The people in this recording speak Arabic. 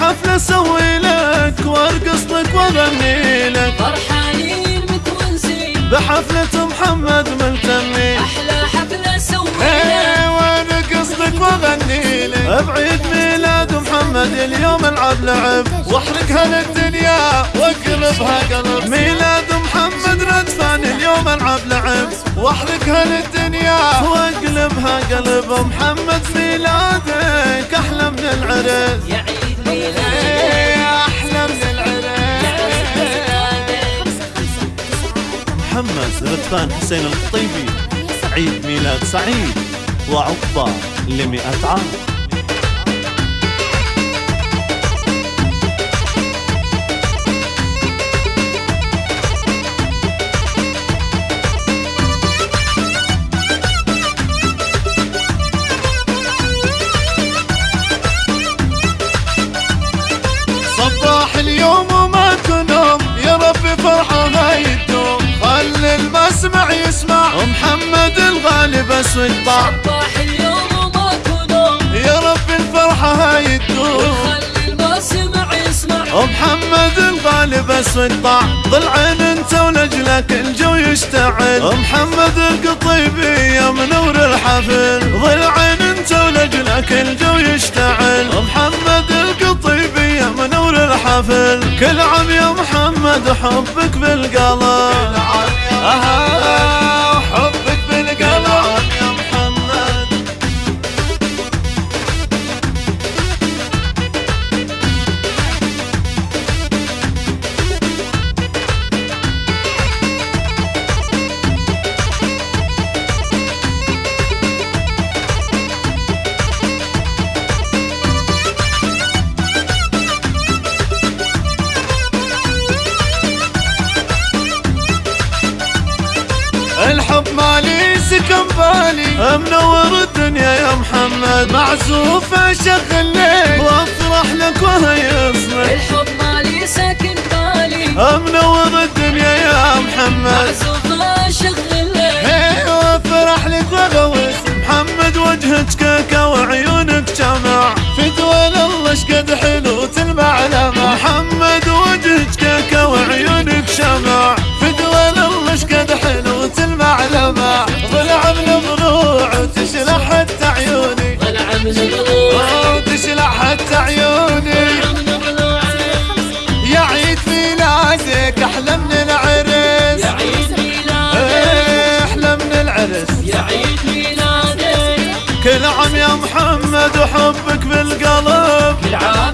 حفلة أسوي لك وارقص لك وأغني لك. فرحانين متونسين. بحفلة محمد ملتمي. أحلى حفلة سوينا إيه وارقص لك وأغني لك. بعيد ميلاد محمد اليوم العب لعب. واحرق هالدنيا واقلبها قلب. ميلاد محمد ردفان اليوم ألعب لعب. واحرق هالدنيا. وأقلبها قلب محمد ميلادك أحلى من العرس يا عيد ميلادك. إيه، أحلى من العرس محمد ردفان حسين القطيبي عيد ميلاد سعيد. وعقبة لمئة عام. المسمع يسمع. محمد الغالب اسود طعم صباح اليوم وما كنوم يا ربي الفرحة هاي الدوم خلي المسمع يسمع. محمد الغالب اسود طعم ضل عين انت ولجلك الجو يشتعل. محمد القطيبي يا منور الحفل. ضل عين انت ولجلك الجو يشتعل. محمد القطيبي يا منور الحفل. كل عام يا محمد حبك بالقلب. Aha. بالي منور الدنيا يا محمد. معزوف اشغل ليل وأفرح لك وهيصلك الحب مالي ساكن بالي. منور الدنيا يا محمد. معزوف اشغل هي وأفرح لك واغوص محمد وجهك كيكه وعيونك جمع. في دول الله شقد حلو. يا يا عيد ميلادك أحلى من العرس. كل عام يا محمد وحبك بالقلب كل عام